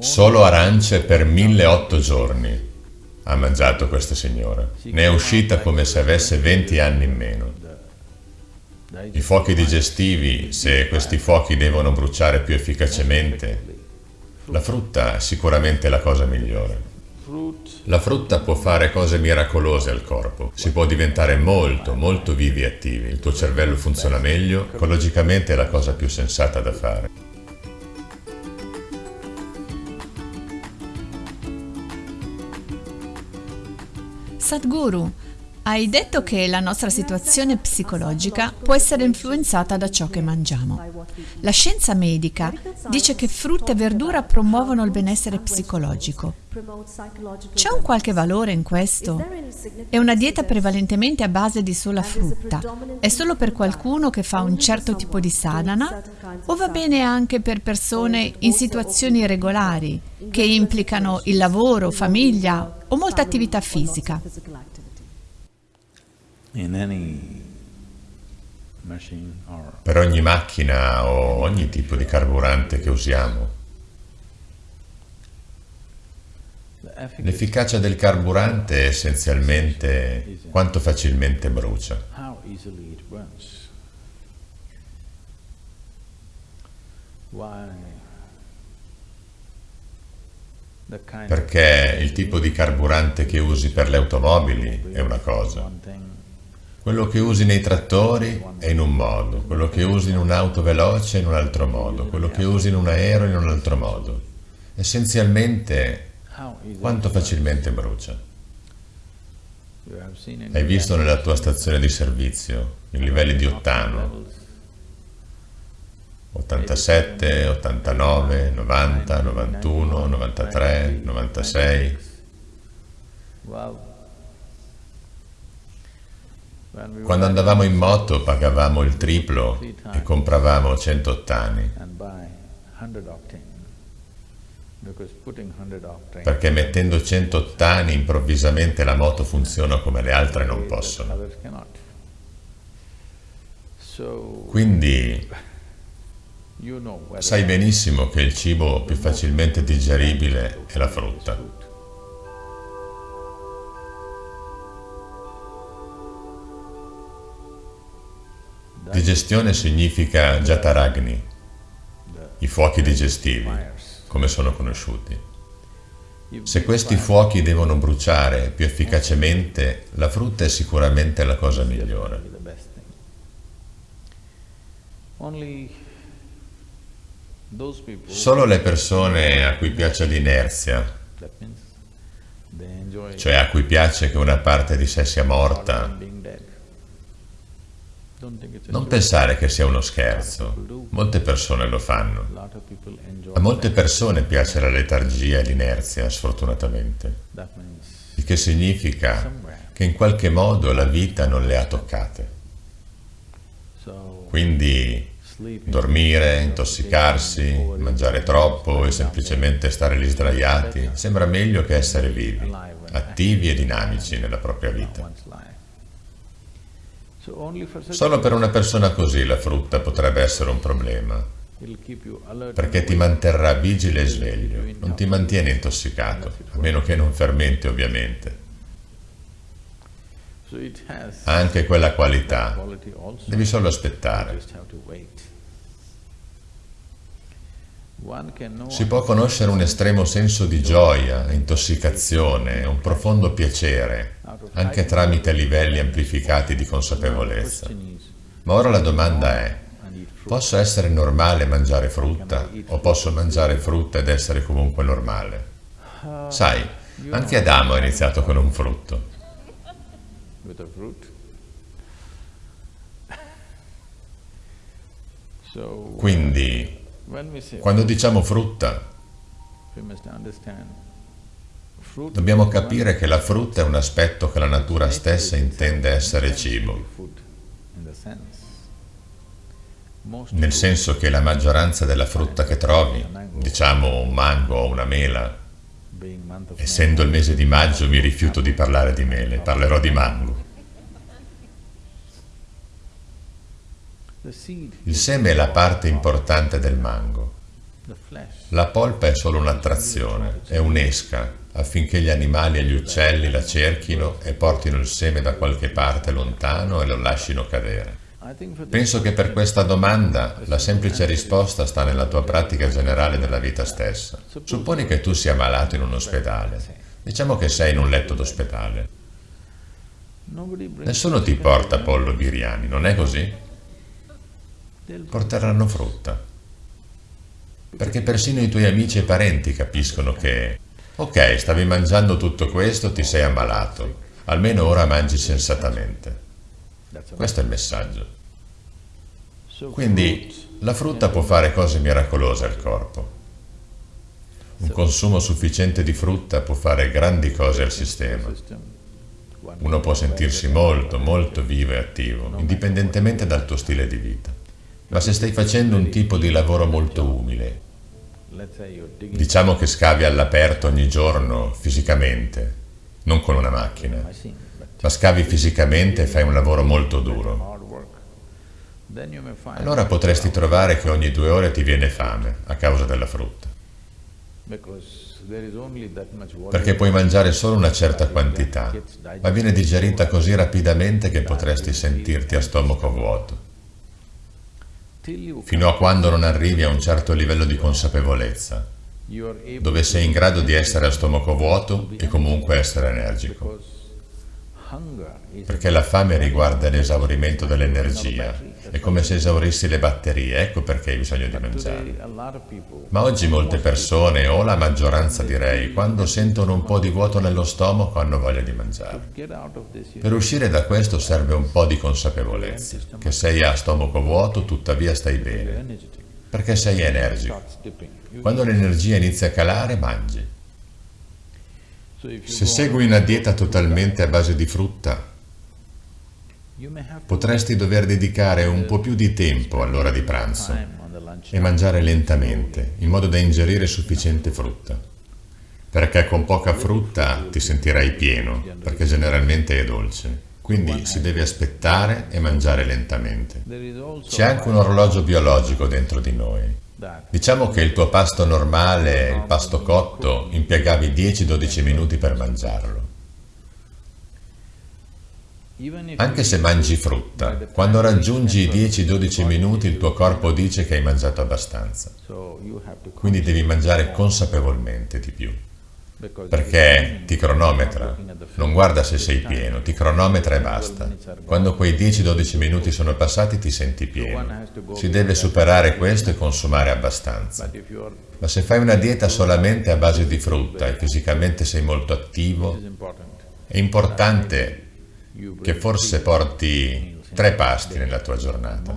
Solo arance per 1008 giorni ha mangiato questa signora. Ne è uscita come se avesse 20 anni in meno. I fuochi digestivi, se questi fuochi devono bruciare più efficacemente, la frutta è sicuramente la cosa migliore. La frutta può fare cose miracolose al corpo, si può diventare molto, molto vivi e attivi, il tuo cervello funziona meglio, ecologicamente è la cosa più sensata da fare. Sadhguru, hai detto che la nostra situazione psicologica può essere influenzata da ciò che mangiamo. La scienza medica dice che frutta e verdura promuovono il benessere psicologico. C'è un qualche valore in questo? È una dieta prevalentemente a base di sola frutta. È solo per qualcuno che fa un certo tipo di sadhana o va bene anche per persone in situazioni regolari che implicano il lavoro, famiglia o molta attività fisica? Per ogni macchina o ogni tipo di carburante che usiamo, l'efficacia del carburante è essenzialmente quanto facilmente brucia. Perché il tipo di carburante che usi per le automobili è una cosa, quello che usi nei trattori è in un modo, quello che usi in un'auto veloce è in un altro modo, quello che usi in un aereo è in un altro modo. Essenzialmente, quanto facilmente brucia. Hai visto nella tua stazione di servizio i livelli di ottano? 87, 89, 90, 91, 93, 96. Quando andavamo in moto pagavamo il triplo e compravamo 100 ottani. Perché mettendo 100 ottani improvvisamente la moto funziona come le altre non possono. Quindi sai benissimo che il cibo più facilmente digeribile è la frutta. Digestione significa jataragni, i fuochi digestivi, come sono conosciuti. Se questi fuochi devono bruciare più efficacemente, la frutta è sicuramente la cosa migliore. Solo le persone a cui piace l'inerzia, cioè a cui piace che una parte di sé sia morta, non pensare che sia uno scherzo, molte persone lo fanno. A molte persone piace la letargia e l'inerzia, sfortunatamente, il che significa che in qualche modo la vita non le ha toccate. Quindi dormire, intossicarsi, mangiare troppo e semplicemente stare lì sdraiati sembra meglio che essere vivi, attivi e dinamici nella propria vita. Solo per una persona così la frutta potrebbe essere un problema, perché ti manterrà vigile e sveglio, non ti mantiene intossicato, a meno che non fermenti ovviamente. Ha anche quella qualità, devi solo aspettare. Si può conoscere un estremo senso di gioia, intossicazione, un profondo piacere, anche tramite livelli amplificati di consapevolezza. Ma ora la domanda è, posso essere normale mangiare frutta o posso mangiare frutta ed essere comunque normale? Sai, anche Adamo ha iniziato con un frutto. Quindi, quando diciamo frutta, dobbiamo capire che la frutta è un aspetto che la natura stessa intende essere cibo, nel senso che la maggioranza della frutta che trovi, diciamo un mango o una mela, essendo il mese di maggio mi rifiuto di parlare di mele, parlerò di mango. Il seme è la parte importante del mango. La polpa è solo un'attrazione, è un'esca affinché gli animali e gli uccelli la cerchino e portino il seme da qualche parte lontano e lo lasciino cadere. Penso che per questa domanda la semplice risposta sta nella tua pratica generale della vita stessa. Supponi che tu sia malato in un ospedale. Diciamo che sei in un letto d'ospedale. Nessuno ti porta pollo biriani, non è così? Porteranno frutta. Perché persino i tuoi amici e parenti capiscono che Ok, stavi mangiando tutto questo, ti sei ammalato. Almeno ora mangi sensatamente. Questo è il messaggio. Quindi la frutta può fare cose miracolose al corpo. Un consumo sufficiente di frutta può fare grandi cose al sistema. Uno può sentirsi molto, molto vivo e attivo, indipendentemente dal tuo stile di vita. Ma se stai facendo un tipo di lavoro molto umile, Diciamo che scavi all'aperto ogni giorno fisicamente, non con una macchina, ma scavi fisicamente e fai un lavoro molto duro. Allora potresti trovare che ogni due ore ti viene fame a causa della frutta. Perché puoi mangiare solo una certa quantità, ma viene digerita così rapidamente che potresti sentirti a stomaco vuoto fino a quando non arrivi a un certo livello di consapevolezza, dove sei in grado di essere a stomaco vuoto e comunque essere energico. Perché la fame riguarda l'esaurimento dell'energia, è come se esaurissi le batterie, ecco perché hai bisogno di mangiare. Ma oggi molte persone, o la maggioranza direi, quando sentono un po' di vuoto nello stomaco hanno voglia di mangiare. Per uscire da questo serve un po' di consapevolezza, che sei a stomaco vuoto tuttavia stai bene, perché sei energico. Quando l'energia inizia a calare, mangi. Se segui una dieta totalmente a base di frutta, potresti dover dedicare un po' più di tempo all'ora di pranzo e mangiare lentamente, in modo da ingerire sufficiente frutta. Perché con poca frutta ti sentirai pieno, perché generalmente è dolce. Quindi si deve aspettare e mangiare lentamente. C'è anche un orologio biologico dentro di noi. Diciamo che il tuo pasto normale, il pasto cotto, impiegavi 10-12 minuti per mangiarlo. Anche se mangi frutta, quando raggiungi i 10-12 minuti il tuo corpo dice che hai mangiato abbastanza. Quindi devi mangiare consapevolmente di più perché ti cronometra, non guarda se sei pieno, ti cronometra e basta. Quando quei 10-12 minuti sono passati ti senti pieno. Si deve superare questo e consumare abbastanza. Ma se fai una dieta solamente a base di frutta e fisicamente sei molto attivo, è importante che forse porti tre pasti nella tua giornata,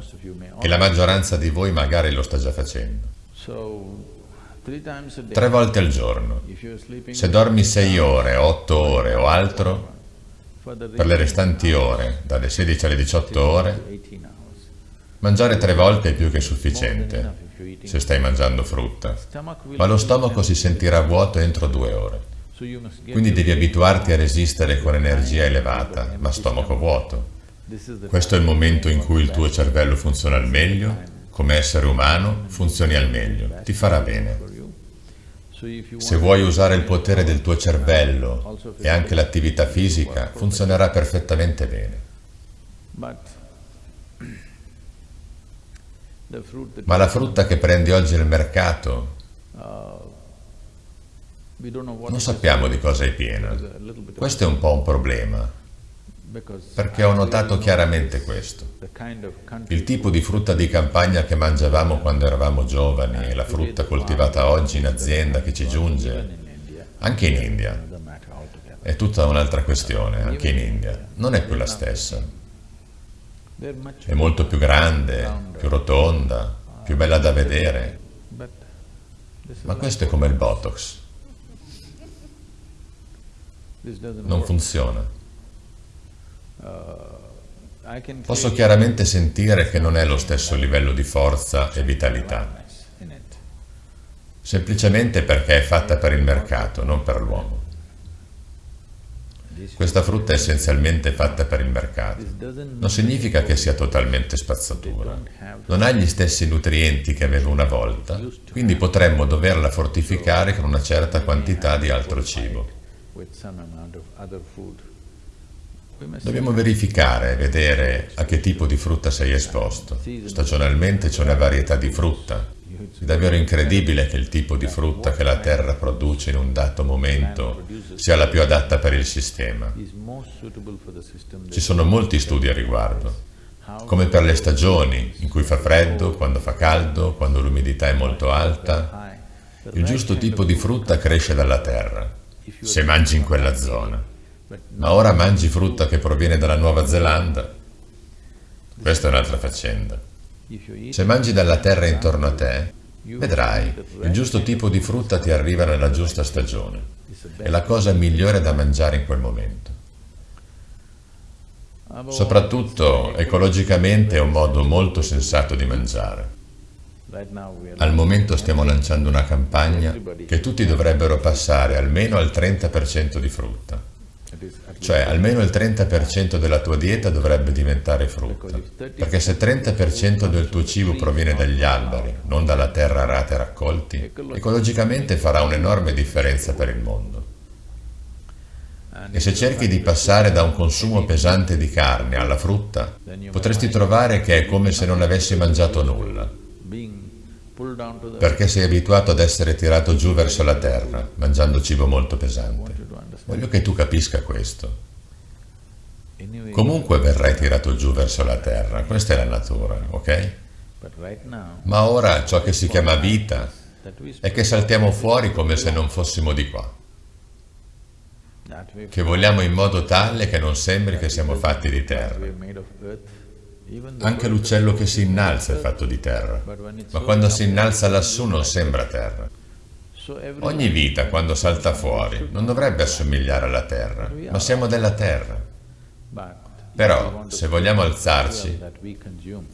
e la maggioranza di voi magari lo sta già facendo. Tre volte al giorno. Se dormi sei ore, otto ore o altro, per le restanti ore, dalle 16 alle 18 ore, mangiare tre volte è più che sufficiente, se stai mangiando frutta, ma lo stomaco si sentirà vuoto entro due ore. Quindi devi abituarti a resistere con energia elevata, ma stomaco vuoto. Questo è il momento in cui il tuo cervello funziona al meglio, come essere umano funzioni al meglio, ti farà bene. Se vuoi usare il potere del tuo cervello e anche l'attività fisica, funzionerà perfettamente bene. Ma la frutta che prendi oggi nel mercato, non sappiamo di cosa è piena. Questo è un po' un problema perché ho notato chiaramente questo. Il tipo di frutta di campagna che mangiavamo quando eravamo giovani e la frutta coltivata oggi in azienda che ci giunge, anche in India, è tutta un'altra questione, anche in India, non è più la stessa. È molto più grande, più rotonda, più bella da vedere, ma questo è come il Botox. Non funziona. Posso chiaramente sentire che non è lo stesso livello di forza e vitalità, semplicemente perché è fatta per il mercato, non per l'uomo. Questa frutta è essenzialmente fatta per il mercato. Non significa che sia totalmente spazzatura. Non ha gli stessi nutrienti che aveva una volta, quindi potremmo doverla fortificare con una certa quantità di altro cibo. Dobbiamo verificare, vedere a che tipo di frutta sei esposto. Stagionalmente c'è una varietà di frutta. È davvero incredibile che il tipo di frutta che la terra produce in un dato momento sia la più adatta per il sistema. Ci sono molti studi a riguardo. Come per le stagioni, in cui fa freddo, quando fa caldo, quando l'umidità è molto alta, il giusto tipo di frutta cresce dalla terra, se mangi in quella zona. Ma ora mangi frutta che proviene dalla Nuova Zelanda? Questa è un'altra faccenda. Se mangi dalla terra intorno a te, vedrai, il giusto tipo di frutta ti arriva nella giusta stagione. È la cosa migliore da mangiare in quel momento. Soprattutto, ecologicamente è un modo molto sensato di mangiare. Al momento stiamo lanciando una campagna che tutti dovrebbero passare almeno al 30% di frutta. Cioè almeno il 30% della tua dieta dovrebbe diventare frutta, perché se il 30% del tuo cibo proviene dagli alberi, non dalla terra arata e raccolti, ecologicamente farà un'enorme differenza per il mondo. E se cerchi di passare da un consumo pesante di carne alla frutta, potresti trovare che è come se non avessi mangiato nulla, perché sei abituato ad essere tirato giù verso la terra, mangiando cibo molto pesante. Voglio che tu capisca questo. Comunque verrai tirato giù verso la terra, questa è la natura, ok? Ma ora ciò che si chiama vita è che saltiamo fuori come se non fossimo di qua. Che vogliamo in modo tale che non sembri che siamo fatti di terra. Anche l'uccello che si innalza è fatto di terra, ma quando si innalza lassù non sembra terra. Ogni vita, quando salta fuori, non dovrebbe assomigliare alla Terra, ma siamo della Terra. Però, se vogliamo alzarci,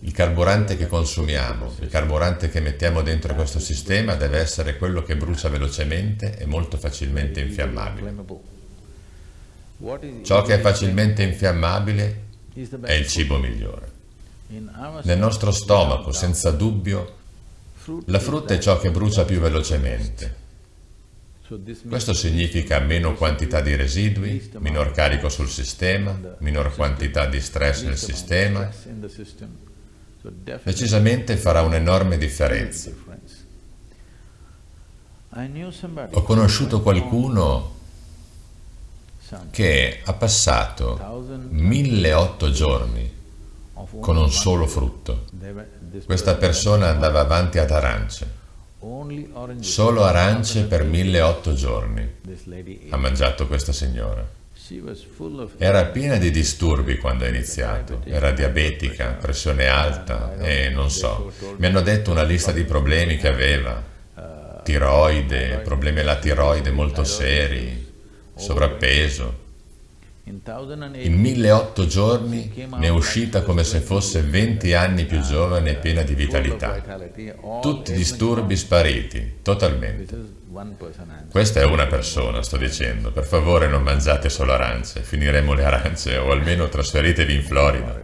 il carburante che consumiamo, il carburante che mettiamo dentro questo sistema deve essere quello che brucia velocemente e molto facilmente infiammabile. Ciò che è facilmente infiammabile è il cibo migliore. Nel nostro stomaco, senza dubbio, la frutta è ciò che brucia più velocemente, questo significa meno quantità di residui, minor carico sul sistema, minor quantità di stress nel sistema. Decisamente farà un'enorme differenza. Ho conosciuto qualcuno che ha passato 1008 giorni con un solo frutto. Questa persona andava avanti ad arance. Solo arance per 1008 giorni ha mangiato questa signora. Era piena di disturbi quando ha iniziato, era diabetica, pressione alta e non so, mi hanno detto una lista di problemi che aveva, tiroide, problemi alla tiroide molto seri, sovrappeso. In 1008 giorni ne è uscita come se fosse 20 anni più giovane e piena di vitalità. Tutti i disturbi spariti, totalmente. Questa è una persona, sto dicendo. Per favore non mangiate solo arance, finiremo le arance o almeno trasferitevi in Florida.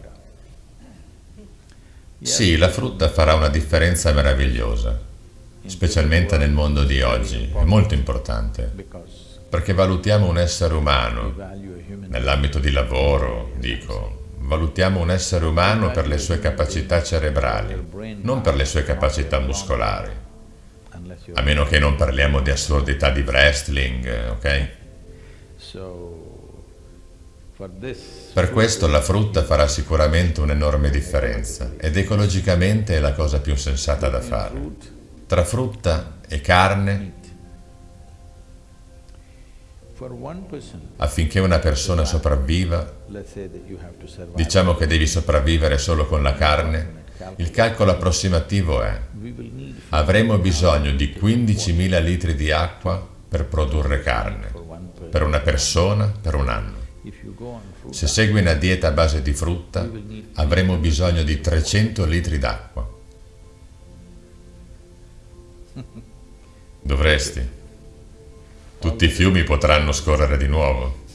Sì, la frutta farà una differenza meravigliosa, specialmente nel mondo di oggi, è molto importante, perché valutiamo un essere umano nell'ambito di lavoro, dico, valutiamo un essere umano per le sue capacità cerebrali, non per le sue capacità muscolari. A meno che non parliamo di assurdità di wrestling, ok? Per questo la frutta farà sicuramente un'enorme differenza ed ecologicamente è la cosa più sensata da fare. Tra frutta e carne Affinché una persona sopravviva, diciamo che devi sopravvivere solo con la carne, il calcolo approssimativo è avremo bisogno di 15.000 litri di acqua per produrre carne, per una persona per un anno. Se segui una dieta a base di frutta, avremo bisogno di 300 litri d'acqua. Dovresti. Tutti i fiumi potranno scorrere di nuovo.